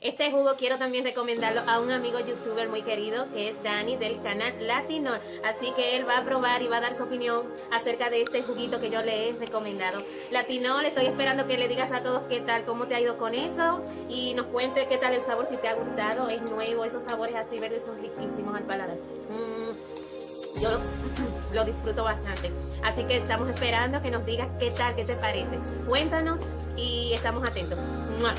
Este jugo quiero también recomendarlo a un amigo youtuber muy querido que es Dani del canal Latino. Así que él va a probar y va a dar su opinión acerca de este juguito que yo le he recomendado. Latino, le estoy esperando que le digas a todos qué tal, cómo te ha ido con eso y nos cuente qué tal el sabor, si te ha gustado, es nuevo, esos sabores así verdes son riquísimos al paladar. Mm, yo lo disfruto bastante. Así que estamos esperando que nos digas qué tal, qué te parece. Cuéntanos y estamos atentos.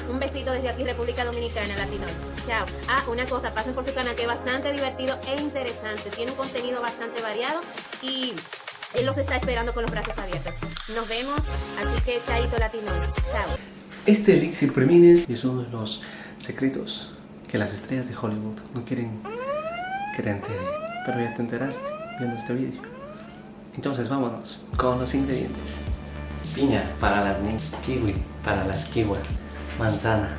Un besito desde aquí, República Dominicana, Latino. Chao. Ah, una cosa, pasen por su canal que es bastante divertido e interesante. Tiene un contenido bastante variado y él los está esperando con los brazos abiertos. Nos vemos, así que chaito latino. Chao. Este elixir premines es uno de los secretos que las estrellas de Hollywood no quieren que te entere. Pero ya te enteraste viendo este vídeo. Entonces vámonos con los ingredientes. Piña para las niñas, kiwi para las kiwas, manzana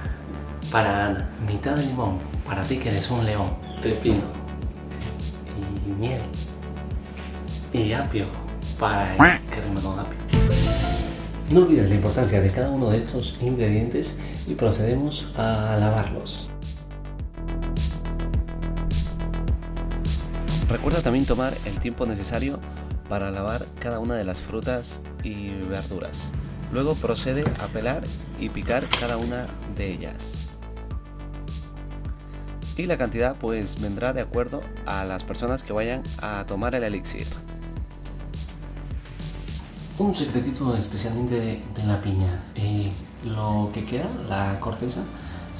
para Ana, mitad de limón para ti que eres un león, pepino y miel y apio para el que rima con apio. No olvides la importancia de cada uno de estos ingredientes y procedemos a lavarlos. Recuerda también tomar el tiempo necesario para lavar cada una de las frutas y verduras. Luego procede a pelar y picar cada una de ellas. Y la cantidad pues vendrá de acuerdo a las personas que vayan a tomar el elixir. Un secretito especialmente de, la piña. Eh, lo que queda, la corteza,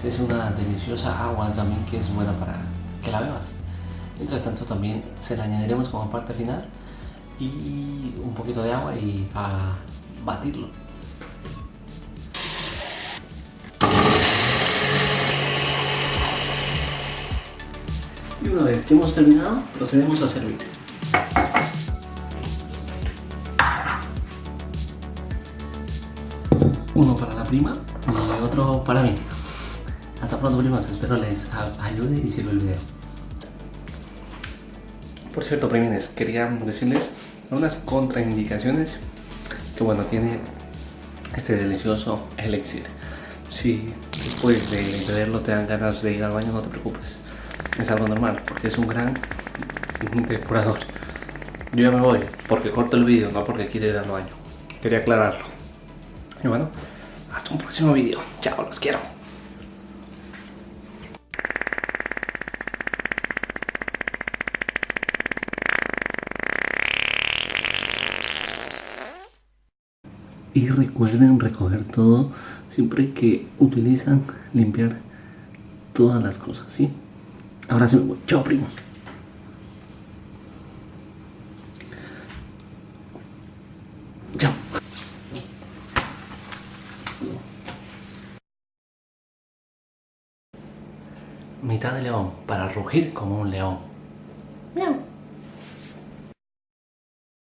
es una deliciosa agua también que es buena para que la bebas. Mientras tanto también se la añadiremos como parte final y un poquito de agua y a batirlo. Y una vez que hemos terminado, procedemos a servir. Uno para la prima y otro para mí. Hasta pronto primas, espero les ayude y sirva el video. Por cierto, primines, quería decirles unas contraindicaciones que bueno, tiene este delicioso elixir. Si después de beberlo te dan ganas de ir al baño, no te preocupes. Es algo normal, porque es un gran depurador. Yo ya me voy, porque corto el vídeo, no porque quiero ir al baño. Quería aclararlo. Y bueno, hasta un próximo vídeo. Chao, los quiero. Y recuerden recoger todo siempre que utilizan limpiar todas las cosas, ¿sí? Ahora sí me voy. Chao, primos. Chao. Mitad de león para rugir como un león. Miau.